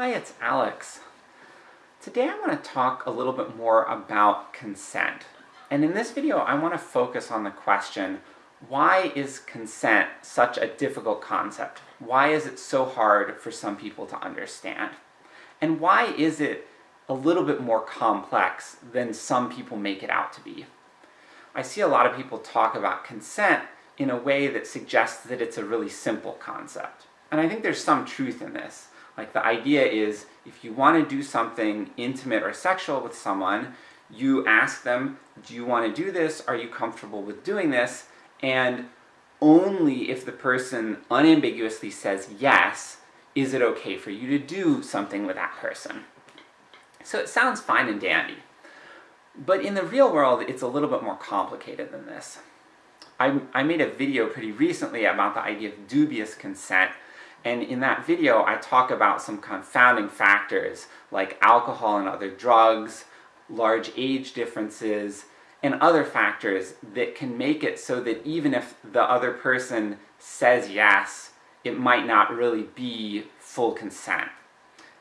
Hi, it's Alex. Today I want to talk a little bit more about consent. And in this video I want to focus on the question, why is consent such a difficult concept? Why is it so hard for some people to understand? And why is it a little bit more complex than some people make it out to be? I see a lot of people talk about consent in a way that suggests that it's a really simple concept. And I think there's some truth in this. Like the idea is, if you want to do something intimate or sexual with someone, you ask them, do you want to do this, are you comfortable with doing this, and only if the person unambiguously says yes, is it okay for you to do something with that person. So it sounds fine and dandy. But in the real world, it's a little bit more complicated than this. I, I made a video pretty recently about the idea of dubious consent, and in that video I talk about some confounding factors, like alcohol and other drugs, large age differences, and other factors that can make it so that even if the other person says yes, it might not really be full consent.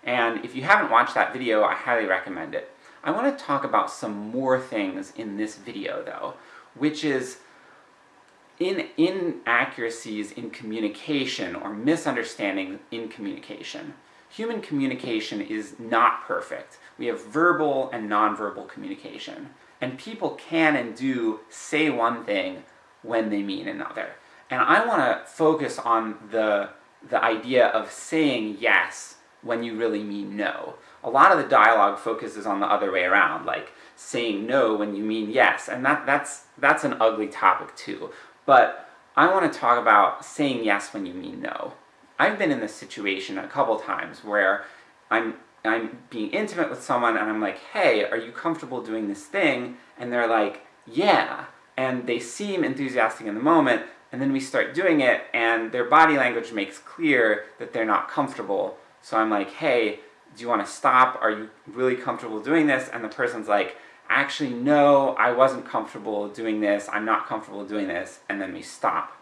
And if you haven't watched that video, I highly recommend it. I want to talk about some more things in this video though, which is in inaccuracies in communication, or misunderstanding in communication. Human communication is not perfect. We have verbal and nonverbal communication. And people can and do say one thing when they mean another. And I want to focus on the, the idea of saying yes when you really mean no. A lot of the dialogue focuses on the other way around, like saying no when you mean yes, and that, that's, that's an ugly topic too. But I want to talk about saying yes when you mean no. I've been in this situation a couple times where I'm I'm being intimate with someone and I'm like, hey, are you comfortable doing this thing? And they're like, yeah. And they seem enthusiastic in the moment, and then we start doing it, and their body language makes clear that they're not comfortable. So I'm like, hey, do you want to stop? Are you really comfortable doing this? And the person's like, actually no, I wasn't comfortable doing this, I'm not comfortable doing this, and then we stop.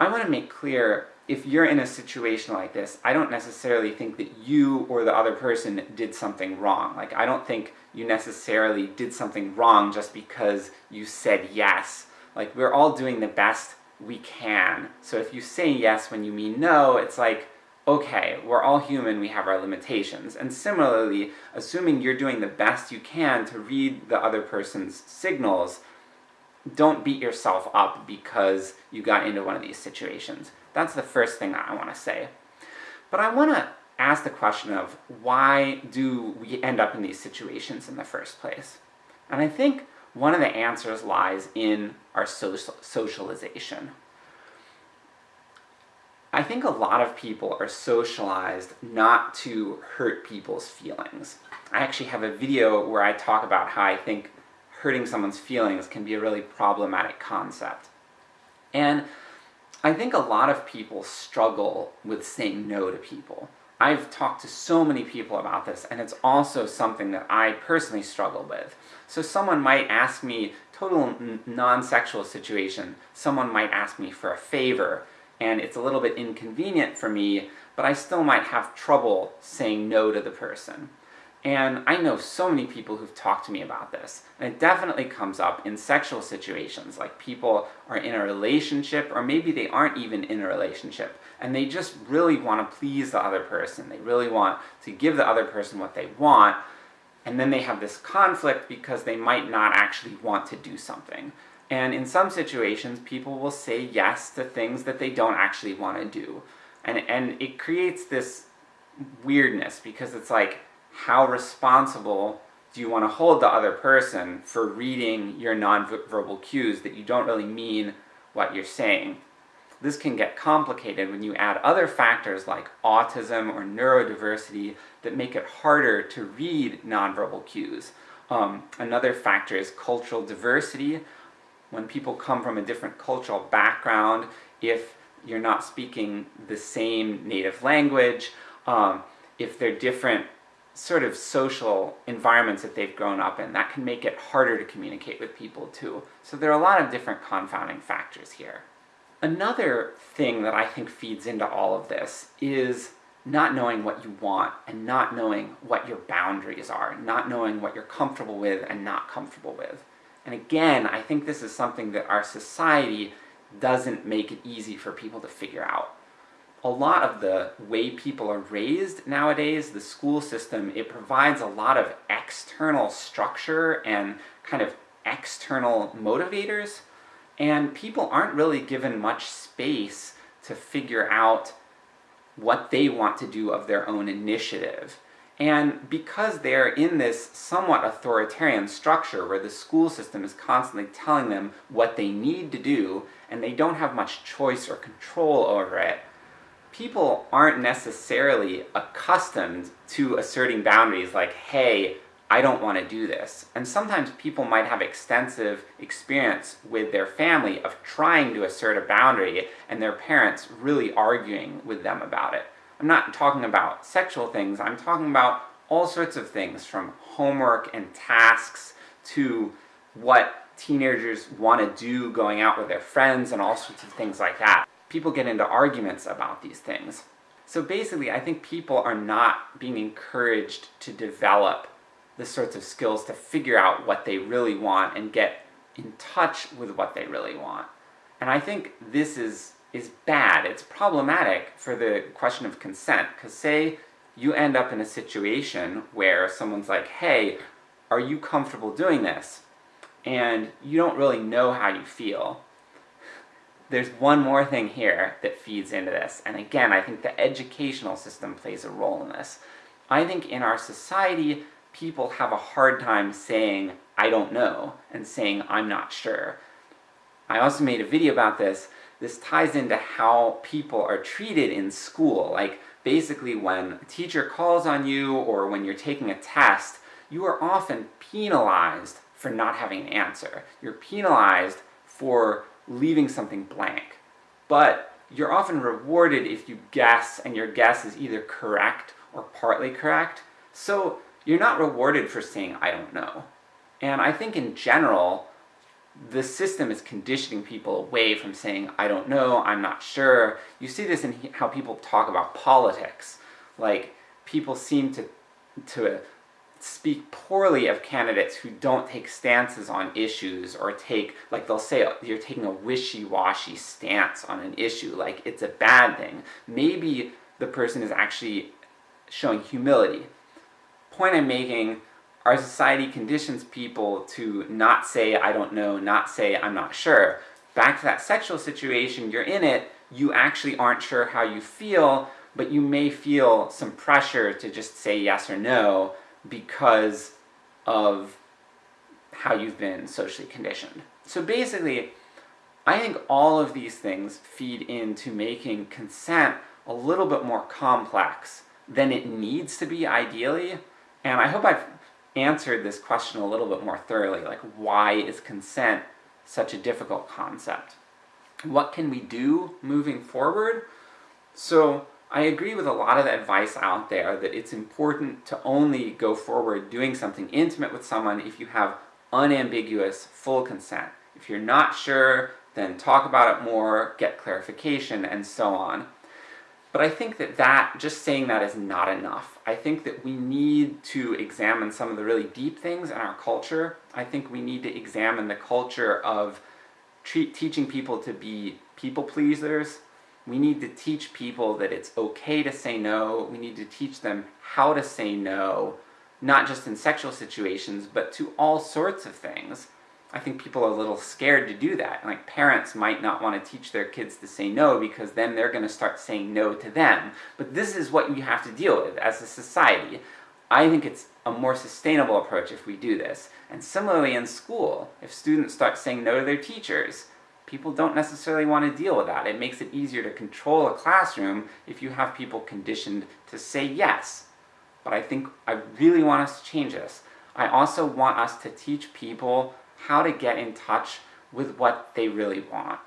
I want to make clear, if you're in a situation like this, I don't necessarily think that you or the other person did something wrong. Like, I don't think you necessarily did something wrong just because you said yes. Like, we're all doing the best we can. So if you say yes when you mean no, it's like, okay, we're all human, we have our limitations. And similarly, assuming you're doing the best you can to read the other person's signals, don't beat yourself up because you got into one of these situations. That's the first thing I want to say. But I want to ask the question of, why do we end up in these situations in the first place? And I think one of the answers lies in our social socialization. I think a lot of people are socialized not to hurt people's feelings. I actually have a video where I talk about how I think hurting someone's feelings can be a really problematic concept. And I think a lot of people struggle with saying no to people. I've talked to so many people about this, and it's also something that I personally struggle with. So someone might ask me, total non-sexual situation, someone might ask me for a favor, and it's a little bit inconvenient for me, but I still might have trouble saying no to the person. And I know so many people who've talked to me about this, and it definitely comes up in sexual situations, like people are in a relationship, or maybe they aren't even in a relationship, and they just really want to please the other person, they really want to give the other person what they want, and then they have this conflict because they might not actually want to do something. And in some situations, people will say yes to things that they don't actually want to do. And, and it creates this weirdness, because it's like, how responsible do you want to hold the other person for reading your nonverbal cues that you don't really mean what you're saying? This can get complicated when you add other factors like autism or neurodiversity that make it harder to read nonverbal cues. Um, another factor is cultural diversity, when people come from a different cultural background, if you're not speaking the same native language, um, if they're different sort of social environments that they've grown up in, that can make it harder to communicate with people too. So there are a lot of different confounding factors here. Another thing that I think feeds into all of this is not knowing what you want, and not knowing what your boundaries are, not knowing what you're comfortable with and not comfortable with. And again, I think this is something that our society doesn't make it easy for people to figure out. A lot of the way people are raised nowadays, the school system, it provides a lot of external structure and kind of external motivators, and people aren't really given much space to figure out what they want to do of their own initiative. And because they're in this somewhat authoritarian structure where the school system is constantly telling them what they need to do, and they don't have much choice or control over it, people aren't necessarily accustomed to asserting boundaries like, hey, I don't want to do this. And sometimes people might have extensive experience with their family of trying to assert a boundary, and their parents really arguing with them about it. I'm not talking about sexual things, I'm talking about all sorts of things, from homework and tasks, to what teenagers want to do going out with their friends, and all sorts of things like that. People get into arguments about these things. So basically, I think people are not being encouraged to develop the sorts of skills to figure out what they really want and get in touch with what they really want. And I think this is is bad, it's problematic for the question of consent, because say you end up in a situation where someone's like, hey, are you comfortable doing this? And you don't really know how you feel. There's one more thing here that feeds into this, and again, I think the educational system plays a role in this. I think in our society, people have a hard time saying, I don't know, and saying, I'm not sure. I also made a video about this, this ties into how people are treated in school. Like, basically when a teacher calls on you, or when you're taking a test, you are often penalized for not having an answer. You're penalized for leaving something blank. But you're often rewarded if you guess, and your guess is either correct or partly correct. So you're not rewarded for saying, I don't know. And I think in general, the system is conditioning people away from saying, I don't know, I'm not sure. You see this in how people talk about politics. Like, people seem to, to speak poorly of candidates who don't take stances on issues, or take, like they'll say, oh, you're taking a wishy-washy stance on an issue, like it's a bad thing. Maybe the person is actually showing humility. Point I'm making our society conditions people to not say, I don't know, not say, I'm not sure. Back to that sexual situation, you're in it, you actually aren't sure how you feel, but you may feel some pressure to just say yes or no because of how you've been socially conditioned. So basically, I think all of these things feed into making consent a little bit more complex than it needs to be ideally, and I hope I've answered this question a little bit more thoroughly, like why is consent such a difficult concept? What can we do moving forward? So, I agree with a lot of the advice out there that it's important to only go forward doing something intimate with someone if you have unambiguous, full consent. If you're not sure, then talk about it more, get clarification, and so on. But I think that that, just saying that is not enough. I think that we need to examine some of the really deep things in our culture. I think we need to examine the culture of teaching people to be people pleasers. We need to teach people that it's okay to say no. We need to teach them how to say no, not just in sexual situations, but to all sorts of things. I think people are a little scared to do that. Like, parents might not want to teach their kids to say no because then they're going to start saying no to them. But this is what you have to deal with as a society. I think it's a more sustainable approach if we do this. And similarly in school, if students start saying no to their teachers, people don't necessarily want to deal with that. It makes it easier to control a classroom if you have people conditioned to say yes. But I think I really want us to change this. I also want us to teach people how to get in touch with what they really want.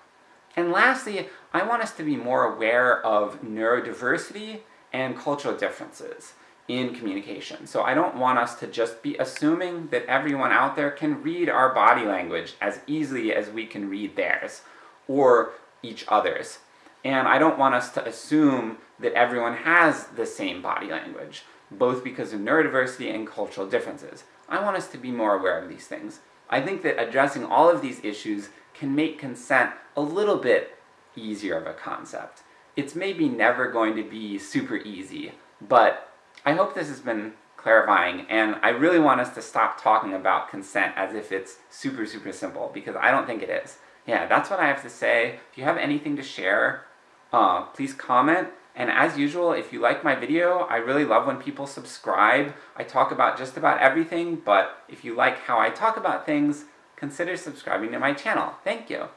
And lastly, I want us to be more aware of neurodiversity and cultural differences in communication. So I don't want us to just be assuming that everyone out there can read our body language as easily as we can read theirs, or each other's. And I don't want us to assume that everyone has the same body language, both because of neurodiversity and cultural differences. I want us to be more aware of these things. I think that addressing all of these issues can make consent a little bit easier of a concept. It's maybe never going to be super easy, but I hope this has been clarifying, and I really want us to stop talking about consent as if it's super super simple, because I don't think it is. Yeah, that's what I have to say. If you have anything to share, uh, please comment, and as usual, if you like my video, I really love when people subscribe. I talk about just about everything, but if you like how I talk about things, consider subscribing to my channel. Thank you!